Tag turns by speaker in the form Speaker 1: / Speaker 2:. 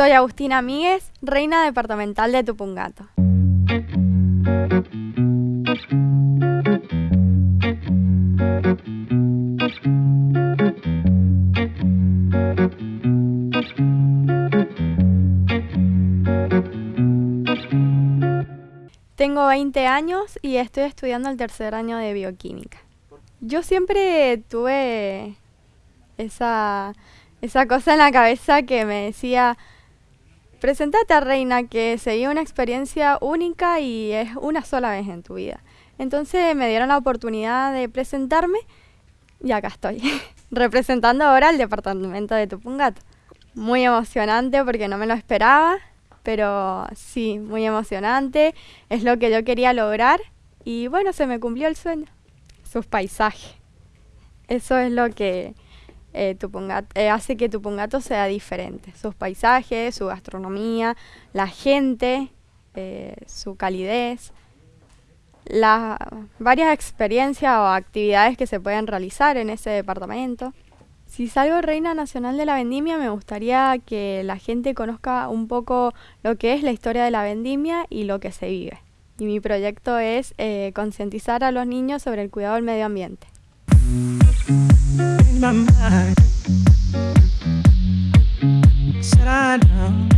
Speaker 1: Soy Agustina Míguez, reina departamental de Tupungato. Tengo 20 años y estoy estudiando el tercer año de bioquímica. Yo siempre tuve esa, esa cosa en la cabeza que me decía, presentate a Reina, que sería una experiencia única y es una sola vez en tu vida. Entonces me dieron la oportunidad de presentarme y acá estoy, representando ahora el departamento de Tupungato. Muy emocionante porque no me lo esperaba pero sí, muy emocionante, es lo que yo quería lograr y bueno, se me cumplió el sueño, sus paisajes. Eso es lo que eh, eh, hace que Tupungato sea diferente, sus paisajes, su gastronomía, la gente, eh, su calidez, las varias experiencias o actividades que se pueden realizar en ese departamento. Si salgo reina nacional de la vendimia, me gustaría que la gente conozca un poco lo que es la historia de la vendimia y lo que se vive. Y mi proyecto es eh, concientizar a los niños sobre el cuidado del medio ambiente. my mind. Sit down.